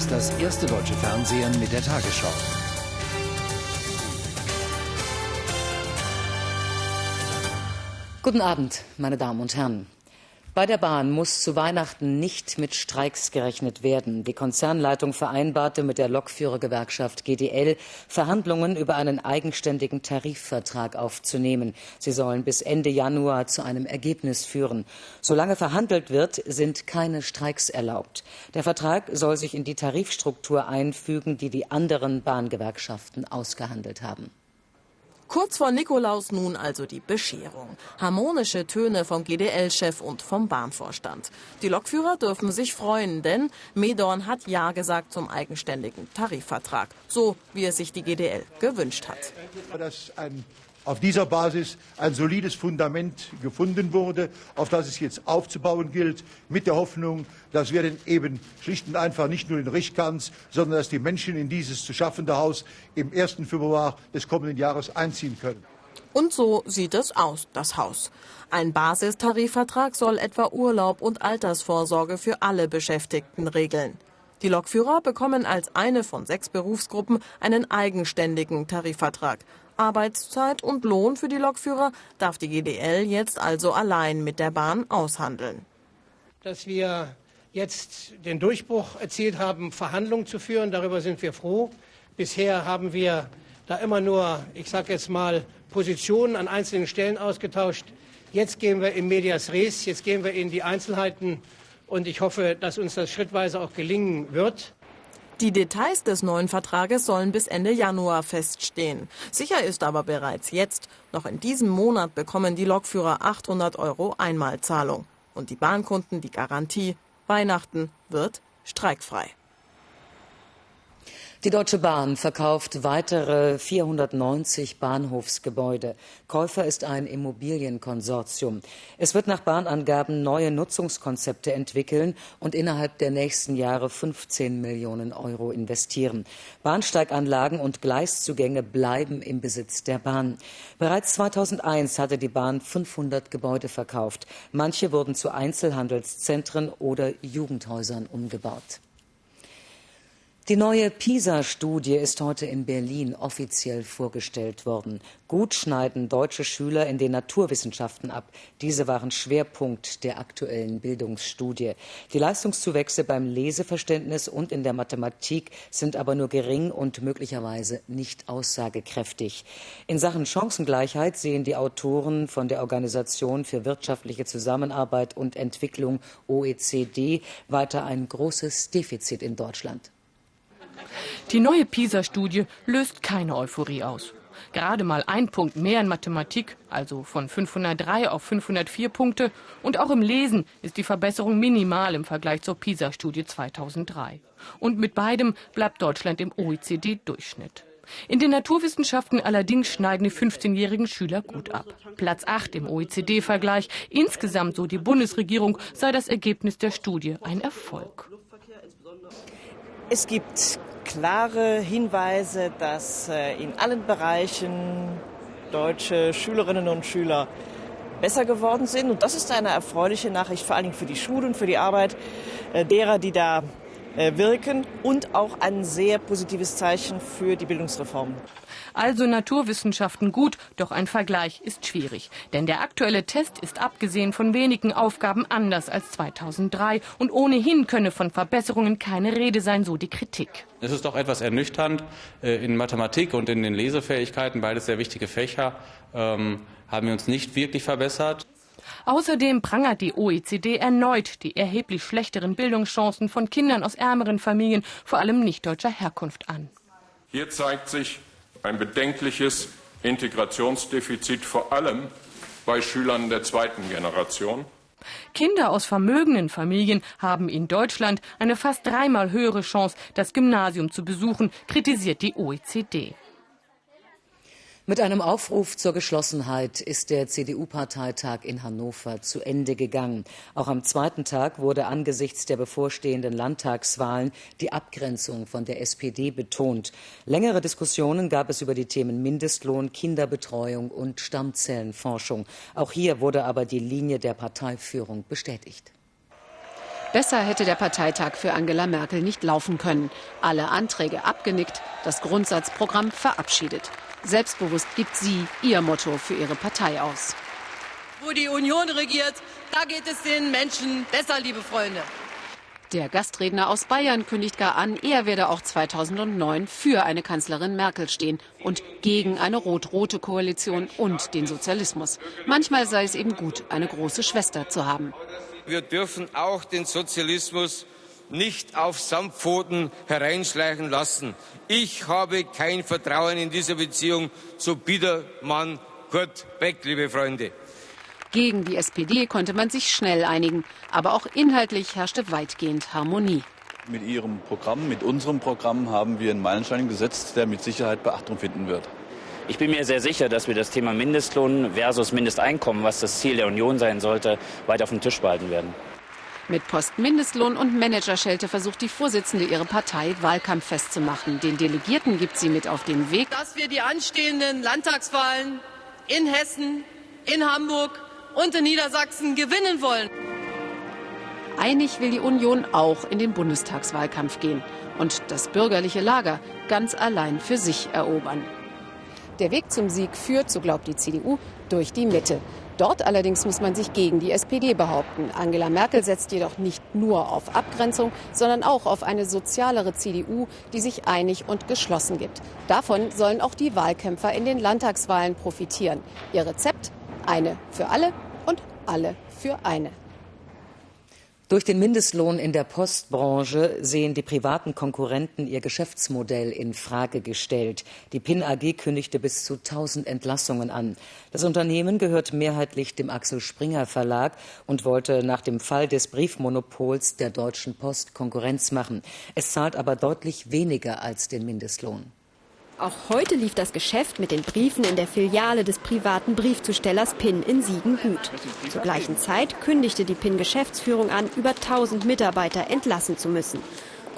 ist das erste deutsche Fernsehen mit der Tagesschau. Guten Abend, meine Damen und Herren. Bei der Bahn muss zu Weihnachten nicht mit Streiks gerechnet werden. Die Konzernleitung vereinbarte mit der Lokführergewerkschaft GDL Verhandlungen über einen eigenständigen Tarifvertrag aufzunehmen. Sie sollen bis Ende Januar zu einem Ergebnis führen. Solange verhandelt wird, sind keine Streiks erlaubt. Der Vertrag soll sich in die Tarifstruktur einfügen, die die anderen Bahngewerkschaften ausgehandelt haben. Kurz vor Nikolaus nun also die Bescherung. Harmonische Töne vom GDL-Chef und vom Bahnvorstand. Die Lokführer dürfen sich freuen, denn Medorn hat Ja gesagt zum eigenständigen Tarifvertrag. So, wie es sich die GDL gewünscht hat. Das ein auf dieser Basis ein solides Fundament gefunden wurde, auf das es jetzt aufzubauen gilt, mit der Hoffnung, dass wir denn eben schlicht und einfach nicht nur den Richtkanz, sondern dass die Menschen in dieses zu schaffende Haus im 1. Februar des kommenden Jahres einziehen können. Und so sieht es aus, das Haus. Ein Basistarifvertrag soll etwa Urlaub und Altersvorsorge für alle Beschäftigten regeln. Die Lokführer bekommen als eine von sechs Berufsgruppen einen eigenständigen Tarifvertrag. Arbeitszeit und Lohn für die Lokführer darf die GDL jetzt also allein mit der Bahn aushandeln. Dass wir jetzt den Durchbruch erzielt haben, Verhandlungen zu führen, darüber sind wir froh. Bisher haben wir da immer nur, ich sage jetzt mal, Positionen an einzelnen Stellen ausgetauscht. Jetzt gehen wir in medias res, jetzt gehen wir in die Einzelheiten und ich hoffe, dass uns das schrittweise auch gelingen wird. Die Details des neuen Vertrages sollen bis Ende Januar feststehen. Sicher ist aber bereits jetzt, noch in diesem Monat bekommen die Lokführer 800 Euro Einmalzahlung. Und die Bahnkunden die Garantie, Weihnachten wird streikfrei. Die Deutsche Bahn verkauft weitere 490 Bahnhofsgebäude. Käufer ist ein Immobilienkonsortium. Es wird nach Bahnangaben neue Nutzungskonzepte entwickeln und innerhalb der nächsten Jahre 15 Millionen Euro investieren. Bahnsteiganlagen und Gleiszugänge bleiben im Besitz der Bahn. Bereits 2001 hatte die Bahn 500 Gebäude verkauft. Manche wurden zu Einzelhandelszentren oder Jugendhäusern umgebaut. Die neue PISA-Studie ist heute in Berlin offiziell vorgestellt worden. Gut schneiden deutsche Schüler in den Naturwissenschaften ab. Diese waren Schwerpunkt der aktuellen Bildungsstudie. Die Leistungszuwächse beim Leseverständnis und in der Mathematik sind aber nur gering und möglicherweise nicht aussagekräftig. In Sachen Chancengleichheit sehen die Autoren von der Organisation für wirtschaftliche Zusammenarbeit und Entwicklung OECD weiter ein großes Defizit in Deutschland. Die neue PISA-Studie löst keine Euphorie aus. Gerade mal ein Punkt mehr in Mathematik, also von 503 auf 504 Punkte. Und auch im Lesen ist die Verbesserung minimal im Vergleich zur PISA-Studie 2003. Und mit beidem bleibt Deutschland im OECD-Durchschnitt. In den Naturwissenschaften allerdings schneiden die 15-jährigen Schüler gut ab. Platz 8 im OECD-Vergleich. Insgesamt, so die Bundesregierung, sei das Ergebnis der Studie ein Erfolg. Es gibt klare Hinweise, dass äh, in allen Bereichen deutsche Schülerinnen und Schüler besser geworden sind. Und das ist eine erfreuliche Nachricht, vor allen Dingen für die Schulen, für die Arbeit äh, derer, die da wirken und auch ein sehr positives Zeichen für die Bildungsreform. Also Naturwissenschaften gut, doch ein Vergleich ist schwierig. Denn der aktuelle Test ist abgesehen von wenigen Aufgaben anders als 2003 und ohnehin könne von Verbesserungen keine Rede sein, so die Kritik. Es ist doch etwas ernüchternd. Äh, in Mathematik und in den Lesefähigkeiten, beides sehr wichtige Fächer, ähm, haben wir uns nicht wirklich verbessert. Außerdem prangert die OECD erneut die erheblich schlechteren Bildungschancen von Kindern aus ärmeren Familien, vor allem nicht deutscher Herkunft an. Hier zeigt sich ein bedenkliches Integrationsdefizit, vor allem bei Schülern der zweiten Generation. Kinder aus vermögenden Familien haben in Deutschland eine fast dreimal höhere Chance, das Gymnasium zu besuchen, kritisiert die OECD. Mit einem Aufruf zur Geschlossenheit ist der CDU-Parteitag in Hannover zu Ende gegangen. Auch am zweiten Tag wurde angesichts der bevorstehenden Landtagswahlen die Abgrenzung von der SPD betont. Längere Diskussionen gab es über die Themen Mindestlohn, Kinderbetreuung und Stammzellenforschung. Auch hier wurde aber die Linie der Parteiführung bestätigt. Besser hätte der Parteitag für Angela Merkel nicht laufen können. Alle Anträge abgenickt, das Grundsatzprogramm verabschiedet. Selbstbewusst gibt sie ihr Motto für ihre Partei aus. Wo die Union regiert, da geht es den Menschen besser, liebe Freunde. Der Gastredner aus Bayern kündigt gar an, er werde auch 2009 für eine Kanzlerin Merkel stehen und gegen eine rot-rote Koalition und den Sozialismus. Manchmal sei es eben gut, eine große Schwester zu haben. Wir dürfen auch den Sozialismus nicht auf Samtpfoten hereinschleichen lassen. Ich habe kein Vertrauen in diese Beziehung zu Biedermann Kurt Beck, liebe Freunde. Gegen die SPD konnte man sich schnell einigen, aber auch inhaltlich herrschte weitgehend Harmonie. Mit Ihrem Programm, mit unserem Programm haben wir einen Meilenstein gesetzt, der mit Sicherheit Beachtung finden wird. Ich bin mir sehr sicher, dass wir das Thema Mindestlohn versus Mindesteinkommen, was das Ziel der Union sein sollte, weiter auf dem Tisch behalten werden. Mit Postmindestlohn und Managerschelte versucht die Vorsitzende ihre Partei Wahlkampf festzumachen. Den Delegierten gibt sie mit auf den Weg, dass wir die anstehenden Landtagswahlen in Hessen, in Hamburg und in Niedersachsen gewinnen wollen. Einig will die Union auch in den Bundestagswahlkampf gehen und das bürgerliche Lager ganz allein für sich erobern. Der Weg zum Sieg führt, so glaubt die CDU, durch die Mitte. Dort allerdings muss man sich gegen die SPD behaupten. Angela Merkel setzt jedoch nicht nur auf Abgrenzung, sondern auch auf eine sozialere CDU, die sich einig und geschlossen gibt. Davon sollen auch die Wahlkämpfer in den Landtagswahlen profitieren. Ihr Rezept eine für alle und alle für eine. Durch den Mindestlohn in der Postbranche sehen die privaten Konkurrenten ihr Geschäftsmodell in Frage gestellt. Die PIN AG kündigte bis zu 1000 Entlassungen an. Das Unternehmen gehört mehrheitlich dem Axel Springer Verlag und wollte nach dem Fall des Briefmonopols der Deutschen Post Konkurrenz machen. Es zahlt aber deutlich weniger als den Mindestlohn. Auch heute lief das Geschäft mit den Briefen in der Filiale des privaten Briefzustellers PIN in Siegen gut. Zur gleichen Zeit kündigte die PIN-Geschäftsführung an, über 1000 Mitarbeiter entlassen zu müssen.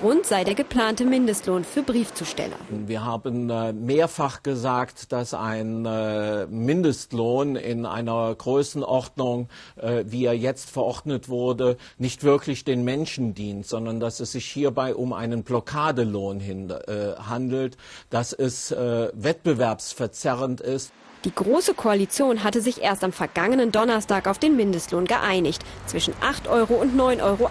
Grund sei der geplante Mindestlohn für Briefzusteller. Wir haben äh, mehrfach gesagt, dass ein äh, Mindestlohn in einer Größenordnung, äh, wie er jetzt verordnet wurde, nicht wirklich den Menschen dient, sondern dass es sich hierbei um einen Blockadelohn handelt, dass es wettbewerbsverzerrend ist. Die Große Koalition hatte sich erst am vergangenen Donnerstag auf den Mindestlohn geeinigt. Zwischen 8 Euro und 9,80 Euro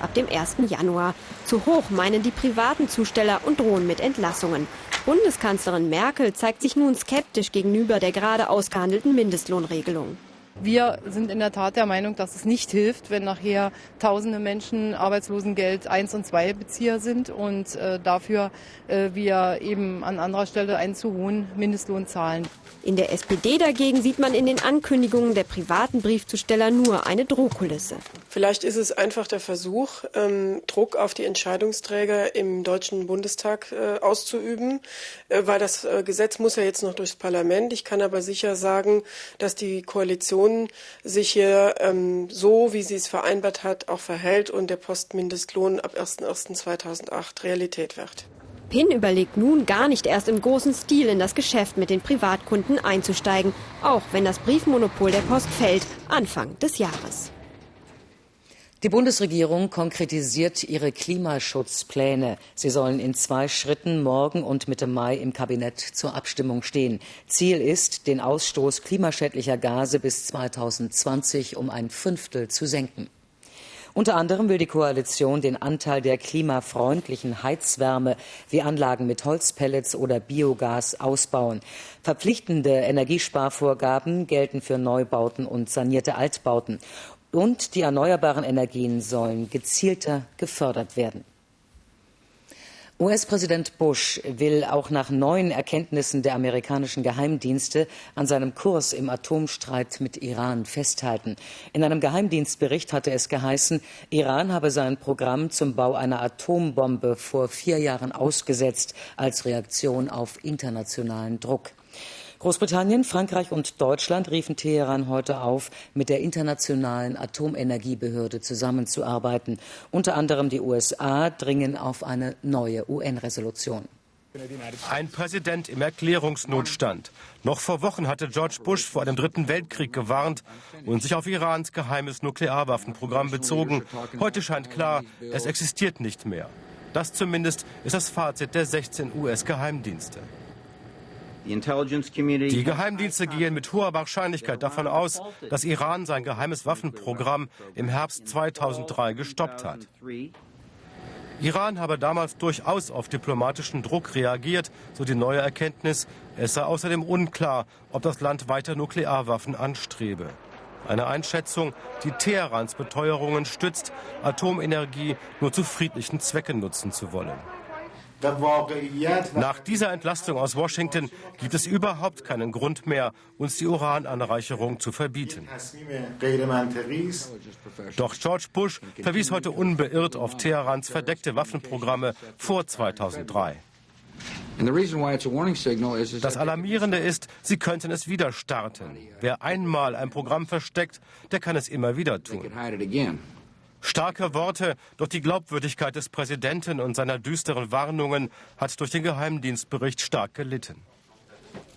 ab dem 1. Januar. Zu hoch meinen die privaten Zusteller und drohen mit Entlassungen. Bundeskanzlerin Merkel zeigt sich nun skeptisch gegenüber der gerade ausgehandelten Mindestlohnregelung. Wir sind in der Tat der Meinung, dass es nicht hilft, wenn nachher tausende Menschen Arbeitslosengeld 1 und 2 Bezieher sind und äh, dafür äh, wir eben an anderer Stelle einen zu hohen Mindestlohn zahlen. In der SPD dagegen sieht man in den Ankündigungen der privaten Briefzusteller nur eine Drohkulisse. Vielleicht ist es einfach der Versuch, ähm, Druck auf die Entscheidungsträger im Deutschen Bundestag äh, auszuüben, äh, weil das äh, Gesetz muss ja jetzt noch durchs Parlament. Ich kann aber sicher sagen, dass die Koalition sich hier ähm, so, wie sie es vereinbart hat, auch verhält und der Postmindestlohn ab 01.01.2008 Realität wird. PIN überlegt nun gar nicht erst im großen Stil in das Geschäft mit den Privatkunden einzusteigen, auch wenn das Briefmonopol der Post fällt, Anfang des Jahres. Die Bundesregierung konkretisiert ihre Klimaschutzpläne. Sie sollen in zwei Schritten morgen und Mitte Mai im Kabinett zur Abstimmung stehen. Ziel ist, den Ausstoß klimaschädlicher Gase bis 2020 um ein Fünftel zu senken. Unter anderem will die Koalition den Anteil der klimafreundlichen Heizwärme wie Anlagen mit Holzpellets oder Biogas ausbauen. Verpflichtende Energiesparvorgaben gelten für Neubauten und sanierte Altbauten. Und die erneuerbaren Energien sollen gezielter gefördert werden. US-Präsident Bush will auch nach neuen Erkenntnissen der amerikanischen Geheimdienste an seinem Kurs im Atomstreit mit Iran festhalten. In einem Geheimdienstbericht hatte es geheißen, Iran habe sein Programm zum Bau einer Atombombe vor vier Jahren ausgesetzt als Reaktion auf internationalen Druck. Großbritannien, Frankreich und Deutschland riefen Teheran heute auf, mit der Internationalen Atomenergiebehörde zusammenzuarbeiten. Unter anderem die USA dringen auf eine neue UN-Resolution. Ein Präsident im Erklärungsnotstand. Noch vor Wochen hatte George Bush vor einem dritten Weltkrieg gewarnt und sich auf Irans geheimes Nuklearwaffenprogramm bezogen. Heute scheint klar, es existiert nicht mehr. Das zumindest ist das Fazit der 16 US-Geheimdienste. Die Geheimdienste gehen mit hoher Wahrscheinlichkeit davon aus, dass Iran sein geheimes Waffenprogramm im Herbst 2003 gestoppt hat. Iran habe damals durchaus auf diplomatischen Druck reagiert, so die neue Erkenntnis. Es sei außerdem unklar, ob das Land weiter Nuklearwaffen anstrebe. Eine Einschätzung, die Teherans Beteuerungen stützt, Atomenergie nur zu friedlichen Zwecken nutzen zu wollen. Nach dieser Entlastung aus Washington gibt es überhaupt keinen Grund mehr, uns die Urananreicherung zu verbieten. Doch George Bush verwies heute unbeirrt auf Teherans verdeckte Waffenprogramme vor 2003. Das Alarmierende ist, sie könnten es wieder starten. Wer einmal ein Programm versteckt, der kann es immer wieder tun. Starke Worte, doch die Glaubwürdigkeit des Präsidenten und seiner düsteren Warnungen hat durch den Geheimdienstbericht stark gelitten.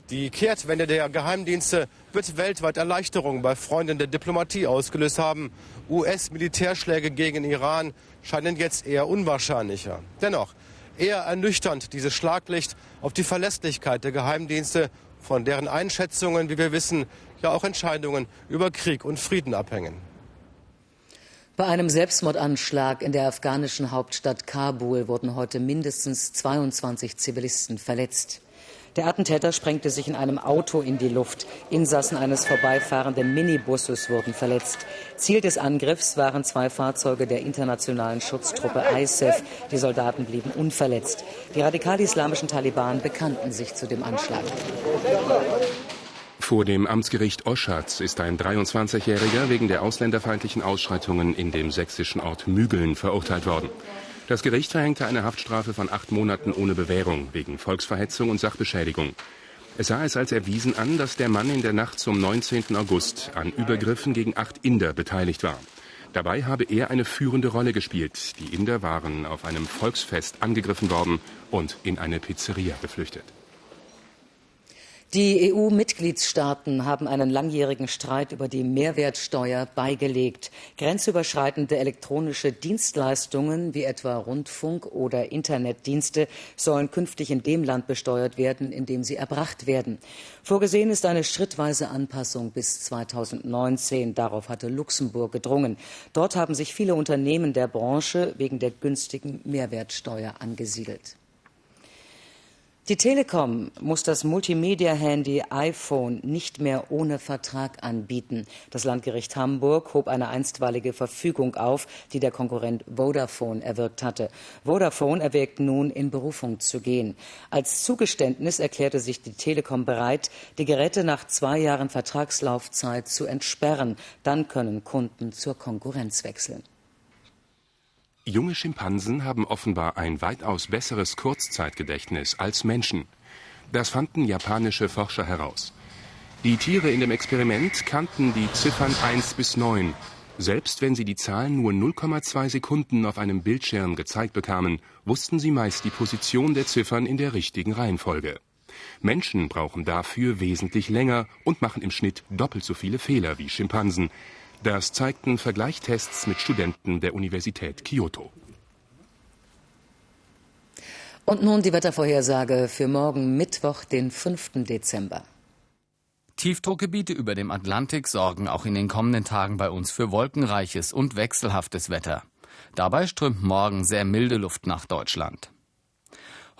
Die Kehrtwende der Geheimdienste wird weltweit Erleichterung bei Freunden der Diplomatie ausgelöst haben. US-Militärschläge gegen Iran scheinen jetzt eher unwahrscheinlicher. Dennoch, eher ernüchternd dieses Schlaglicht auf die Verlässlichkeit der Geheimdienste, von deren Einschätzungen, wie wir wissen, ja auch Entscheidungen über Krieg und Frieden abhängen. Bei einem Selbstmordanschlag in der afghanischen Hauptstadt Kabul wurden heute mindestens 22 Zivilisten verletzt. Der Attentäter sprengte sich in einem Auto in die Luft. Insassen eines vorbeifahrenden Minibusses wurden verletzt. Ziel des Angriffs waren zwei Fahrzeuge der internationalen Schutztruppe ISAF. Die Soldaten blieben unverletzt. Die radikal-islamischen Taliban bekannten sich zu dem Anschlag. Vor dem Amtsgericht Oschatz ist ein 23-Jähriger wegen der ausländerfeindlichen Ausschreitungen in dem sächsischen Ort Mügeln verurteilt worden. Das Gericht verhängte eine Haftstrafe von acht Monaten ohne Bewährung wegen Volksverhetzung und Sachbeschädigung. Es sah es als erwiesen an, dass der Mann in der Nacht zum 19. August an Übergriffen gegen acht Inder beteiligt war. Dabei habe er eine führende Rolle gespielt. Die Inder waren auf einem Volksfest angegriffen worden und in eine Pizzeria geflüchtet. Die EU-Mitgliedstaaten haben einen langjährigen Streit über die Mehrwertsteuer beigelegt. Grenzüberschreitende elektronische Dienstleistungen wie etwa Rundfunk- oder Internetdienste sollen künftig in dem Land besteuert werden, in dem sie erbracht werden. Vorgesehen ist eine schrittweise Anpassung bis 2019. Darauf hatte Luxemburg gedrungen. Dort haben sich viele Unternehmen der Branche wegen der günstigen Mehrwertsteuer angesiedelt. Die Telekom muss das Multimedia-Handy iPhone nicht mehr ohne Vertrag anbieten. Das Landgericht Hamburg hob eine einstweilige Verfügung auf, die der Konkurrent Vodafone erwirkt hatte. Vodafone erwägt nun, in Berufung zu gehen. Als Zugeständnis erklärte sich die Telekom bereit, die Geräte nach zwei Jahren Vertragslaufzeit zu entsperren. Dann können Kunden zur Konkurrenz wechseln. Junge Schimpansen haben offenbar ein weitaus besseres Kurzzeitgedächtnis als Menschen. Das fanden japanische Forscher heraus. Die Tiere in dem Experiment kannten die Ziffern 1 bis 9. Selbst wenn sie die Zahlen nur 0,2 Sekunden auf einem Bildschirm gezeigt bekamen, wussten sie meist die Position der Ziffern in der richtigen Reihenfolge. Menschen brauchen dafür wesentlich länger und machen im Schnitt doppelt so viele Fehler wie Schimpansen. Das zeigten Vergleichstests mit Studenten der Universität Kyoto. Und nun die Wettervorhersage für morgen Mittwoch, den 5. Dezember. Tiefdruckgebiete über dem Atlantik sorgen auch in den kommenden Tagen bei uns für wolkenreiches und wechselhaftes Wetter. Dabei strömt morgen sehr milde Luft nach Deutschland.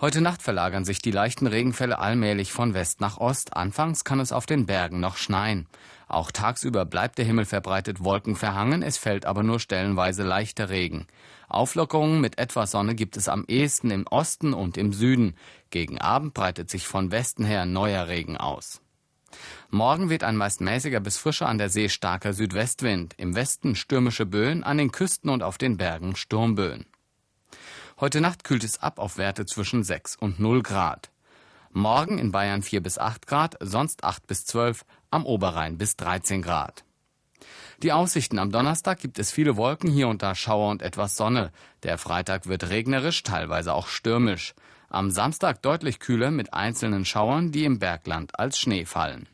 Heute Nacht verlagern sich die leichten Regenfälle allmählich von West nach Ost. Anfangs kann es auf den Bergen noch schneien. Auch tagsüber bleibt der Himmel verbreitet wolkenverhangen, es fällt aber nur stellenweise leichter Regen. Auflockerungen mit etwas Sonne gibt es am ehesten im Osten und im Süden. Gegen Abend breitet sich von Westen her neuer Regen aus. Morgen weht ein meist mäßiger bis frischer an der See starker Südwestwind, im Westen stürmische Böen, an den Küsten und auf den Bergen Sturmböen. Heute Nacht kühlt es ab auf Werte zwischen 6 und 0 Grad. Morgen in Bayern 4 bis 8 Grad, sonst 8 bis 12, am Oberrhein bis 13 Grad. Die Aussichten am Donnerstag gibt es viele Wolken, hier und da Schauer und etwas Sonne. Der Freitag wird regnerisch, teilweise auch stürmisch. Am Samstag deutlich kühler mit einzelnen Schauern, die im Bergland als Schnee fallen.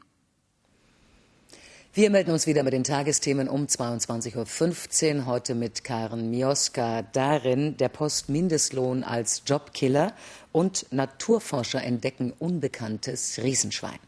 Wir melden uns wieder mit den Tagesthemen um 22.15 Uhr. Heute mit Karen Mioska. Darin der Postmindestlohn als Jobkiller und Naturforscher entdecken unbekanntes Riesenschwein.